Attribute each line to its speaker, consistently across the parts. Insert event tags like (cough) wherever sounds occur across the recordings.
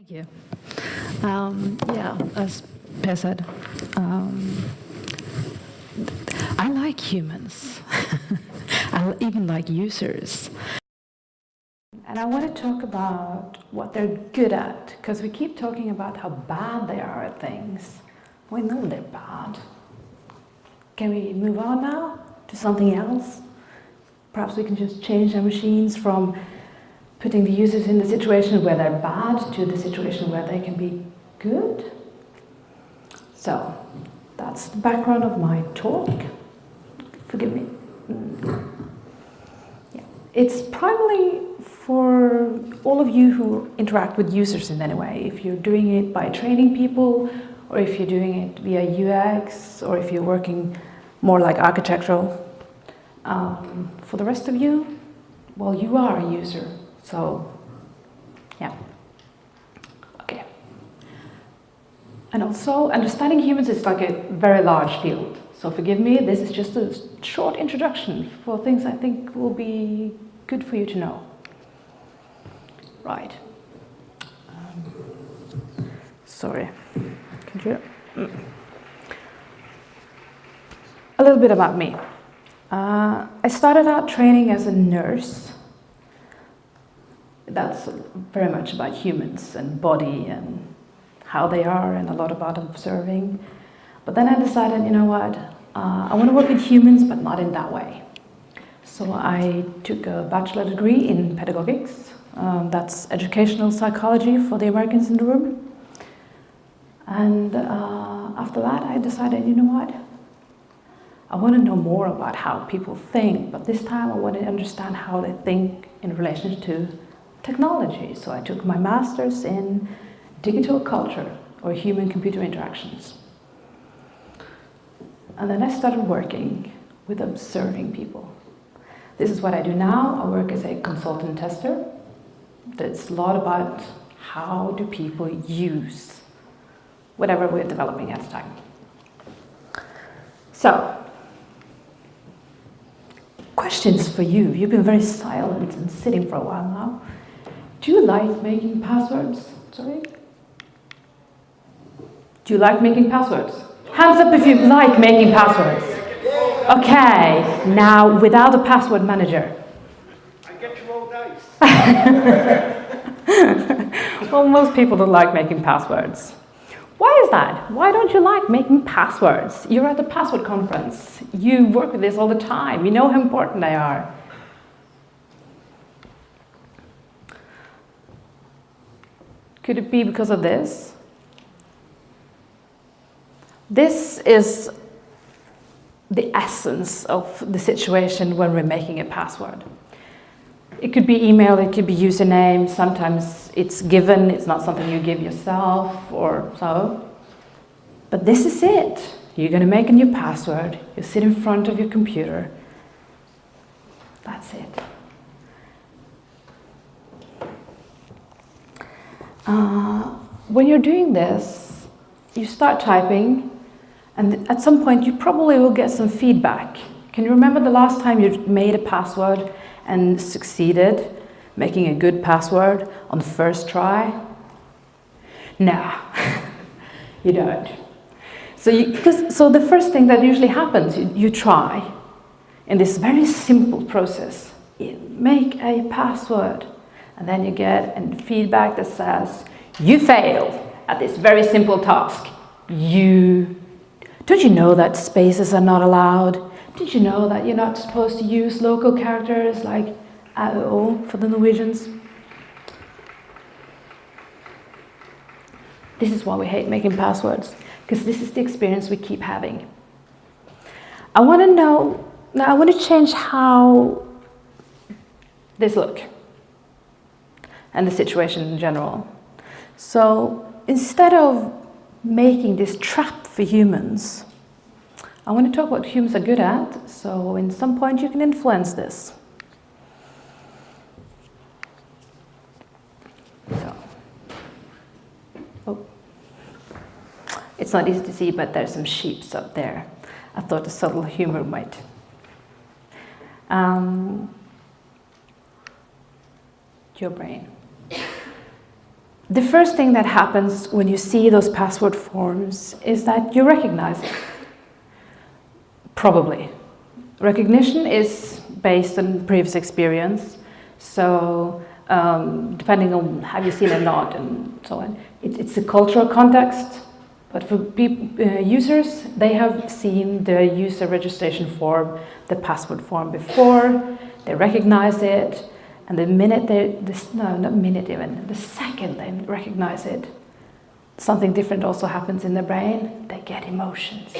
Speaker 1: Thank you. Um, yeah, as Per said, um, I like humans. (laughs) I even like users. And I want to talk about what they're good at, because we keep talking about how bad they are at things. We know they're bad. Can we move on now to something else? Perhaps we can just change our machines from putting the users in the situation where they're bad to the situation where they can be good. So, that's the background of my talk. Forgive me. Yeah. It's primarily for all of you who interact with users in any way. If you're doing it by training people, or if you're doing it via UX, or if you're working more like architectural. Um, for the rest of you, well, you are a user so, yeah. Okay. And also, understanding humans is like a very large field. So forgive me, this is just a short introduction for things I think will be good for you to know. Right. Um, sorry. Could you? Mm. A little bit about me. Uh, I started out training as a nurse that's very much about humans and body and how they are and a lot about observing. But then I decided, you know what, uh, I want to work with humans, but not in that way. So I took a bachelor degree in pedagogics. Um, that's educational psychology for the Americans in the room. And uh, after that, I decided, you know what, I want to know more about how people think, but this time I want to understand how they think in relation to technology. So I took my master's in digital culture or human-computer interactions. And then I started working with observing people. This is what I do now. I work as a consultant tester. That's a lot about how do people use whatever we're developing at the time. So, questions for you. You've been very silent and sitting for a while now. Do you like making passwords? Sorry? Do you like making passwords? Hands up if you like making passwords. Okay, now without a password manager.
Speaker 2: I get to roll dice.
Speaker 1: well, most people don't like making passwords. Why is that? Why don't you like making passwords? You're at the password conference. You work with this all the time. You know how important they are. Could it be because of this? This is the essence of the situation when we're making a password. It could be email, it could be username, sometimes it's given, it's not something you give yourself or so. But this is it. You're going to make a new password, you sit in front of your computer. That's it. Uh, when you're doing this, you start typing and at some point you probably will get some feedback. Can you remember the last time you made a password and succeeded making a good password on the first try? No, (laughs) you don't. So, you, so the first thing that usually happens, you, you try in this very simple process, make a password and then you get a feedback that says, you failed at this very simple task. You, don't you know that spaces are not allowed? Did you know that you're not supposed to use local characters like AO for the Norwegians? This is why we hate making passwords, because this is the experience we keep having. I want to know, now I want to change how this look and the situation in general. So instead of making this trap for humans, I want to talk what humans are good at, so in some point you can influence this. So, oh. It's not easy to see, but there's some sheeps up there. I thought a subtle humor might. Um, your brain. The first thing that happens when you see those password forms is that you recognize it. Probably. Recognition is based on previous experience. So um, depending on have you seen it or not and so on. It, it's a cultural context, but for uh, users, they have seen the user registration form, the password form before, they recognize it, and the minute they, this, no, not minute even, the second they recognize it, something different also happens in the brain, they get emotions.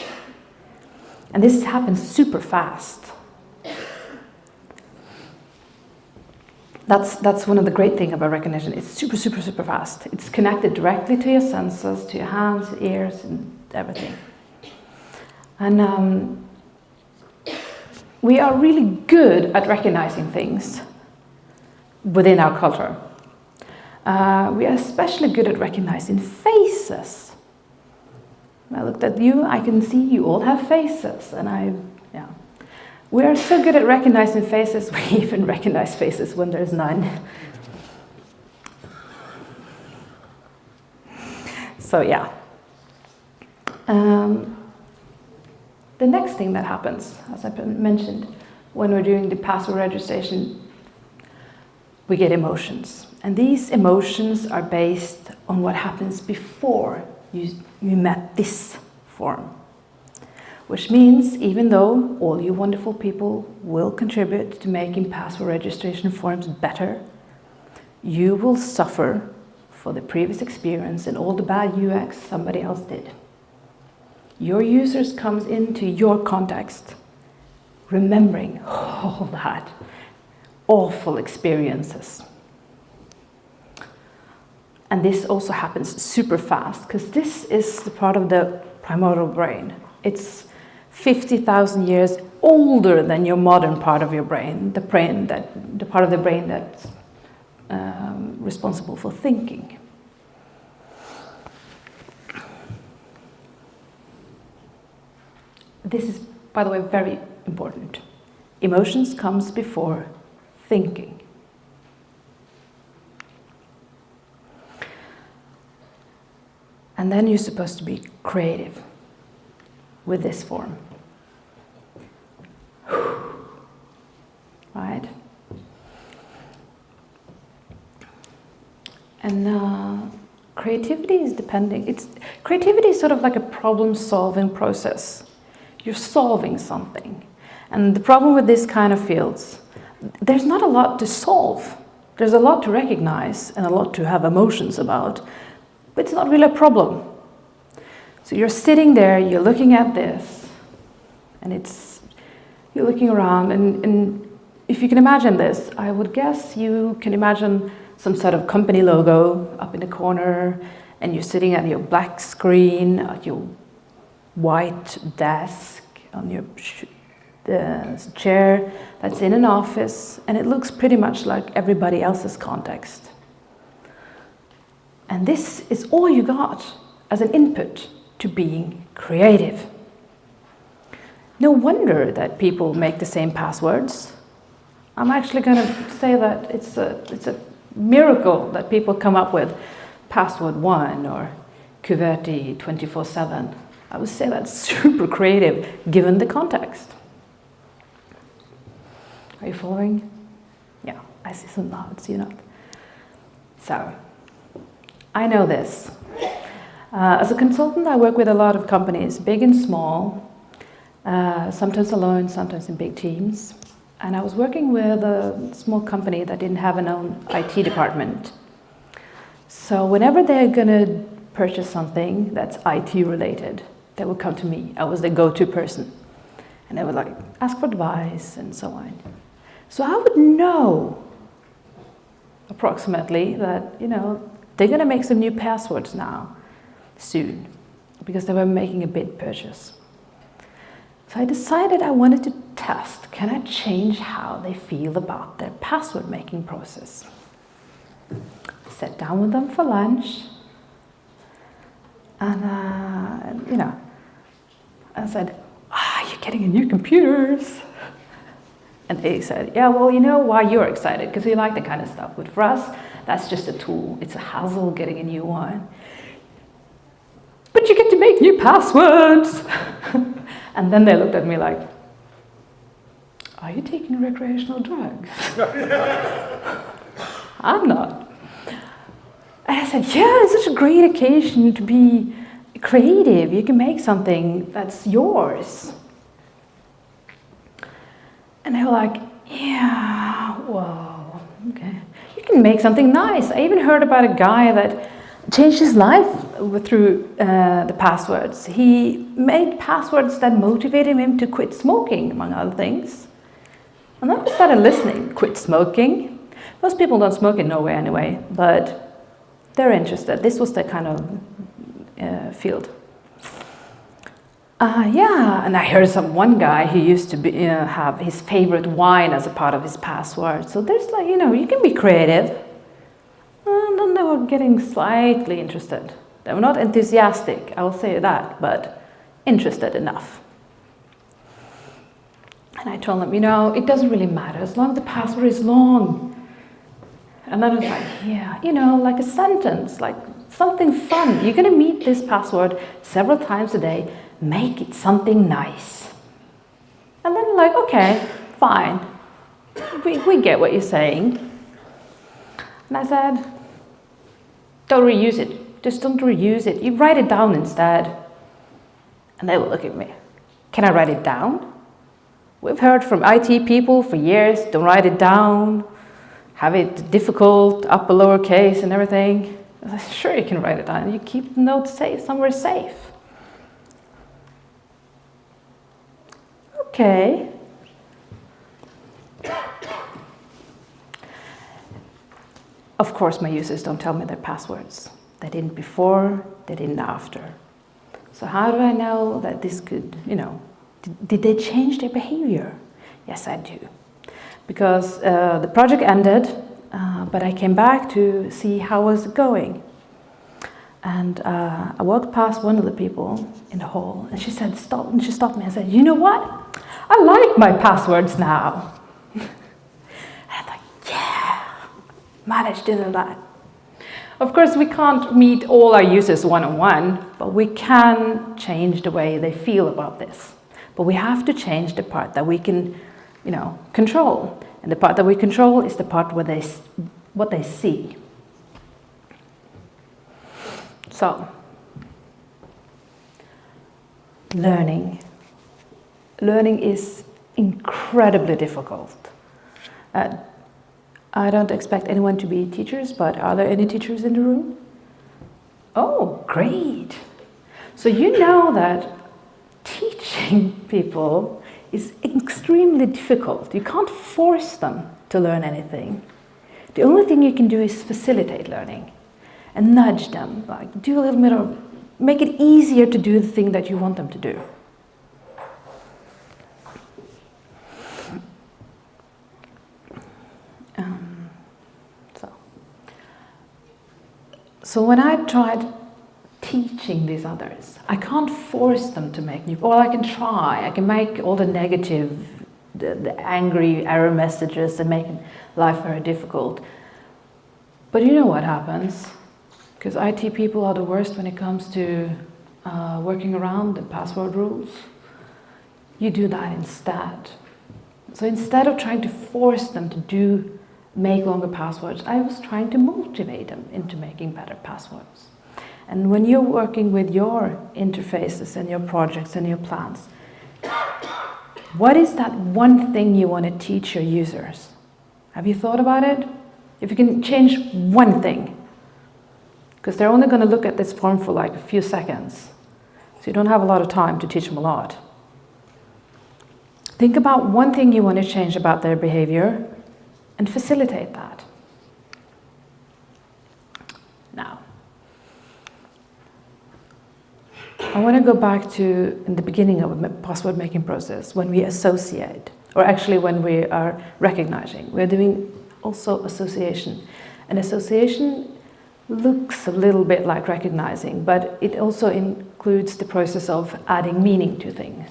Speaker 1: And this happens super fast. That's, that's one of the great things about recognition. It's super, super, super fast. It's connected directly to your senses, to your hands, ears, and everything. And um, we are really good at recognizing things within our culture. Uh, we are especially good at recognizing faces. I looked at you, I can see you all have faces, and I, yeah. We are so good at recognizing faces, (laughs) we even recognize faces when there's none. So yeah. Um, the next thing that happens, as I mentioned, when we're doing the password registration, we get emotions. And these emotions are based on what happens before you, you met this form. Which means even though all you wonderful people will contribute to making password registration forms better, you will suffer for the previous experience and all the bad UX somebody else did. Your users comes into your context remembering all (laughs) oh, that awful experiences. And this also happens super fast because this is the part of the primordial brain. It's 50,000 years older than your modern part of your brain, the brain that the part of the brain that's um, responsible for thinking. This is, by the way, very important. Emotions comes before thinking. And then you're supposed to be creative with this form. (sighs) Right? And uh, creativity is depending, it's, creativity is sort of like a problem solving process. You're solving something. And the problem with this kind of fields, there's not a lot to solve. There's a lot to recognize and a lot to have emotions about, but it's not really a problem. So you're sitting there, you're looking at this, and it's, you're looking around, and, and if you can imagine this, I would guess you can imagine some sort of company logo up in the corner, and you're sitting at your black screen, at your white desk, on your uh, chair that's in an office, and it looks pretty much like everybody else's context. And this is all you got as an input to being creative. No wonder that people make the same passwords. I'm actually going to say that it's a, it's a miracle that people come up with password one or QWERTY 24-7. I would say that's (laughs) super creative given the context. Are you following? Yeah, I see some nods, you know. So, I know this. Uh, as a consultant, I work with a lot of companies, big and small, uh, sometimes alone, sometimes in big teams. And I was working with a small company that didn't have an own IT department. So whenever they're going to purchase something that's IT related, they would come to me. I was the go-to person. And they would like ask for advice and so on. So I would know approximately that, you know, they're going to make some new passwords now, soon, because they were making a bid purchase. So I decided I wanted to test, can I change how they feel about their password making process? Sat down with them for lunch and, uh, you know, I said, ah, you're getting new computers. And they said, yeah, well, you know why you're excited, because we like that kind of stuff. But for us, that's just a tool. It's a hassle getting a new one. But you get to make new passwords. (laughs) and then they looked at me like, are you taking recreational drugs? (laughs) I'm not. And I said, yeah, it's such a great occasion to be creative. You can make something that's yours. And they were like, yeah, whoa, okay. You can make something nice. I even heard about a guy that changed his life through uh, the passwords. He made passwords that motivated him to quit smoking, among other things. And then I started listening, quit smoking. Most people don't smoke in Norway anyway, but they're interested. This was the kind of uh, field. Uh, yeah, and I heard some one guy who used to be, uh, have his favorite wine as a part of his password. So there's like, you know, you can be creative. And then they were getting slightly interested. They were not enthusiastic, I will say that, but interested enough. And I told them, you know, it doesn't really matter as long as the password is long. And then I was like, yeah, you know, like a sentence, like something fun. You're going to meet this password several times a day make it something nice. And then like, okay, fine. We, we get what you're saying. And I said, don't reuse it. Just don't reuse it. You write it down instead. And they will look at me. Can I write it down? We've heard from IT people for years, don't write it down, have it difficult, upper lower case and everything. Sure you can write it down. You keep the notes safe, somewhere safe. Okay. Of course, my users don't tell me their passwords. They didn't before, they didn't after. So how do I know that this could, you know, did, did they change their behavior? Yes, I do. Because uh, the project ended, uh, but I came back to see how was it going. And uh, I walked past one of the people in the hall and she said, stop, and she stopped me and said, you know what? I like my passwords now. (laughs) and I'm like, yeah, managed to do that. Of course, we can't meet all our users one-on-one, -on -one, but we can change the way they feel about this. But we have to change the part that we can, you know, control. And the part that we control is the part where they, what they see. So, learning learning is incredibly difficult. Uh, I don't expect anyone to be teachers, but are there any teachers in the room? Oh, great. So you know that teaching (laughs) people is extremely difficult. You can't force them to learn anything. The only thing you can do is facilitate learning and nudge them, like do a little bit of, make it easier to do the thing that you want them to do. So when I tried teaching these others, I can't force them to make new, or I can try, I can make all the negative, the, the angry error messages and make life very difficult. But you know what happens? Because IT people are the worst when it comes to uh, working around the password rules. You do that instead. So instead of trying to force them to do make longer passwords, I was trying to motivate them into making better passwords. And when you're working with your interfaces and your projects and your plans, what is that one thing you want to teach your users? Have you thought about it? If you can change one thing, because they're only going to look at this form for like a few seconds, so you don't have a lot of time to teach them a lot. Think about one thing you want to change about their behavior and facilitate that. Now, I want to go back to in the beginning of a password making process when we associate, or actually when we are recognizing. We're doing also association. And association looks a little bit like recognizing, but it also includes the process of adding meaning to things.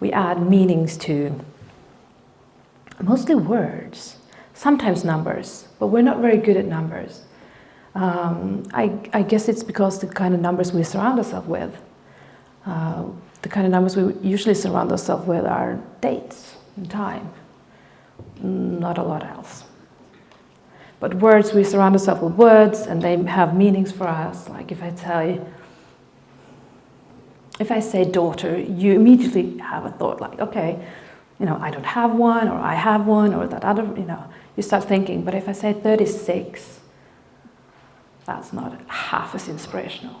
Speaker 1: We add meanings to mostly words. Sometimes numbers, but we're not very good at numbers. Um, I, I, guess it's because the kind of numbers we surround ourselves with. Uh, the kind of numbers we usually surround ourselves with are dates and time, not a lot else. But words, we surround ourselves with words and they have meanings for us. Like if I tell you, if I say daughter, you immediately have a thought like, okay, you know, I don't have one or I have one or that other, you know, you start thinking. But if I say 36, that's not half as inspirational.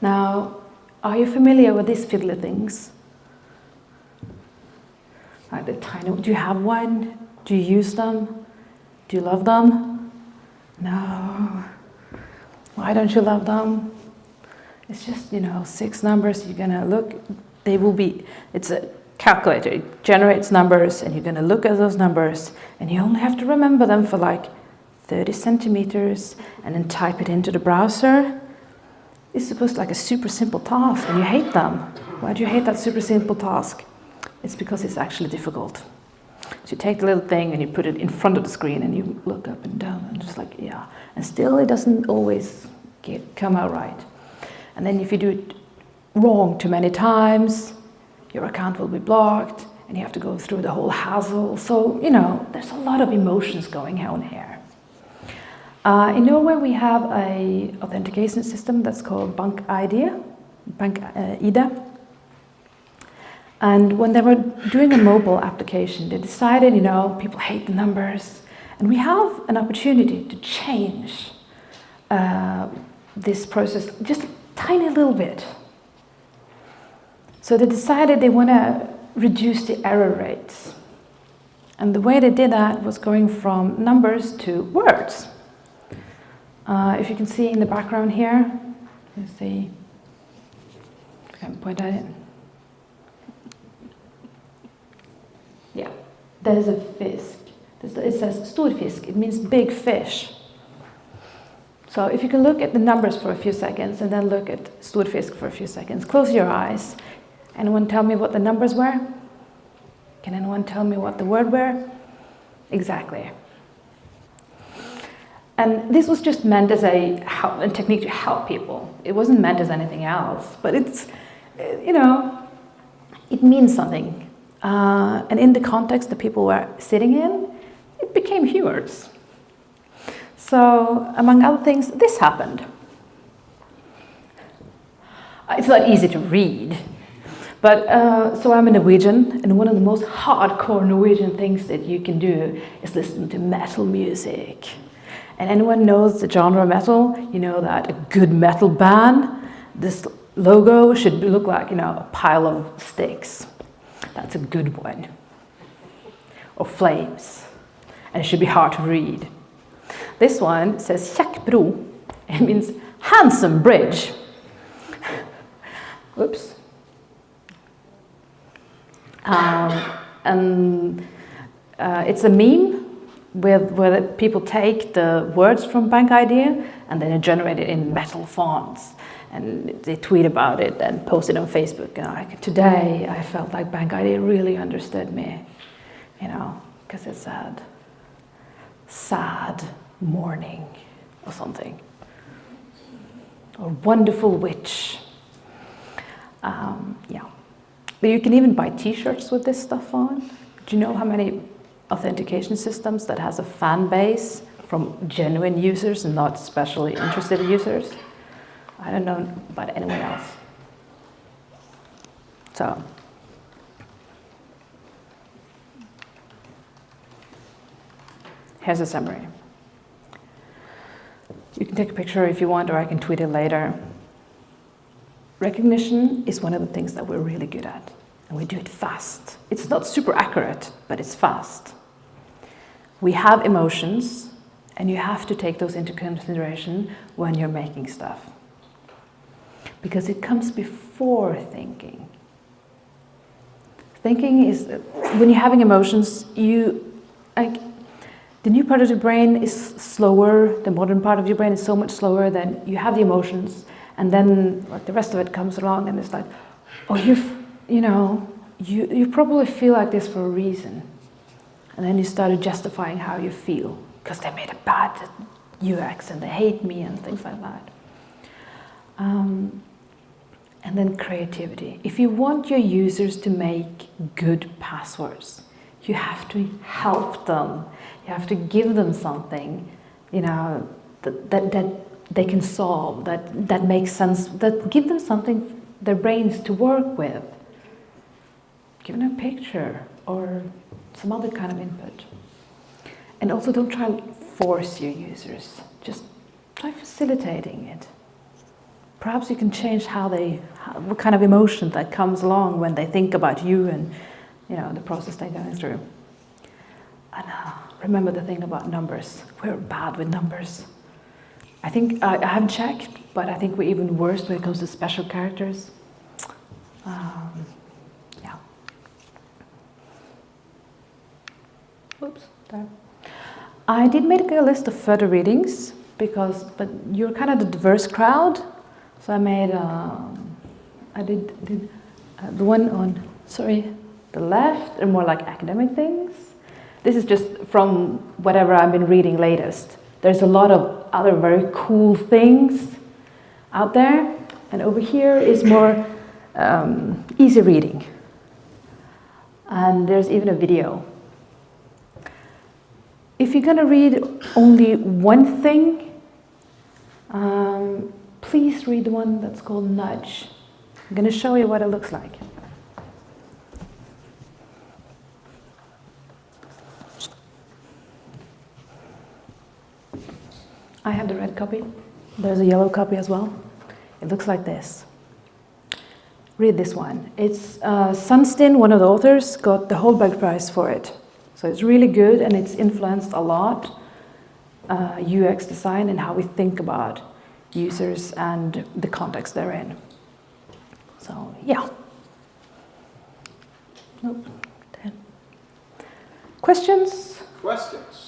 Speaker 1: Now, are you familiar with these fiddly things? Like the tiny, do you have one? Do you use them? Do you love them? No. Why don't you love them? It's just, you know, six numbers. You're to look, they will be, it's a calculator. It generates numbers and you're going to look at those numbers and you only have to remember them for like 30 centimeters and then type it into the browser. It's supposed like a super simple task and you hate them. Why do you hate that super simple task? It's because it's actually difficult. So you take the little thing and you put it in front of the screen and you look up and down and just like, yeah. And still it doesn't always get, come out right. And then if you do it wrong too many times, your account will be blocked and you have to go through the whole hassle. So, you know, there's a lot of emotions going on here. Uh, in Norway, we have a authentication system that's called Bank ID, Bank uh, IDA. And when they were doing a mobile application, they decided, you know, people hate the numbers. And we have an opportunity to change uh, this process just a tiny little bit. So they decided they want to reduce the error rates. And the way they did that was going from numbers to words. Uh, if you can see in the background here, you see, I can point that in. Yeah, there's a fisk. It says storfisk, it means big fish. So if you can look at the numbers for a few seconds and then look at storfisk for a few seconds, close your eyes. Anyone tell me what the numbers were? Can anyone tell me what the word were? Exactly. And this was just meant as a, help, a technique to help people. It wasn't meant as anything else, but it's, you know, it means something. Uh, and in the context the people were sitting in, it became humors. So, among other things, this happened. It's not easy to read, but uh, so I'm a Norwegian, and one of the most hardcore Norwegian things that you can do is listen to metal music. And anyone knows the genre metal, you know that a good metal band, this logo should look like, you know, a pile of sticks. That's a good one. Or flames. And it should be hard to read. This one says Kjekkbro. It means handsome bridge. (laughs) Whoops. Um, and uh, it's a meme with, where people take the words from Bank ID and then they generate it in metal fonts. And they tweet about it and post it on Facebook. And like, today I felt like Bank ID really understood me, you know, because it's sad. Sad morning or something. Or wonderful witch. Um, yeah. But you can even buy t-shirts with this stuff on. Do you know how many authentication systems that has a fan base from genuine users and not specially interested users? I don't know about anyone else. So. Here's a summary. You can take a picture if you want, or I can tweet it later. Recognition is one of the things that we're really good at, and we do it fast. It's not super accurate, but it's fast. We have emotions, and you have to take those into consideration when you're making stuff. Because it comes before thinking. Thinking is, when you're having emotions, you, like, the new part of your brain is slower, the modern part of your brain is so much slower than you have the emotions and then like the rest of it comes along and it's like, oh, you've, you know, you, you probably feel like this for a reason. And then you started justifying how you feel because they made a bad UX and they hate me and things like that. Um, and then creativity. If you want your users to make good passwords, you have to help them. You have to give them something, you know, that, that, that they can solve, that, that makes sense, that give them something, their brains to work with. Give them a picture or some other kind of input. And also don't try to force your users, just try facilitating it. Perhaps you can change how they, how, what kind of emotion that comes along when they think about you and you know the process they're going through. And uh, remember the thing about numbers. We're bad with numbers. I think I, I haven't checked, but I think we're even worse when it comes to special characters. Um, yeah. Oops, there. I did make a list of further readings because, but you're kind of the diverse crowd, so I made. Um, I did did uh, the one on sorry the left are more like academic things. This is just from whatever I've been reading latest. There's a lot of other very cool things out there, and over here is more um, easy reading. And there's even a video. If you're going to read only one thing, um, please read the one that's called Nudge. I'm going to show you what it looks like. I have the red copy. There's a yellow copy as well. It looks like this. Read this one. It's uh, Sunstein, one of the authors, got the Holberg Prize for it. So it's really good and it's influenced a lot uh, UX design and how we think about users and the context they're in. So yeah. Nope. Questions?
Speaker 3: Questions?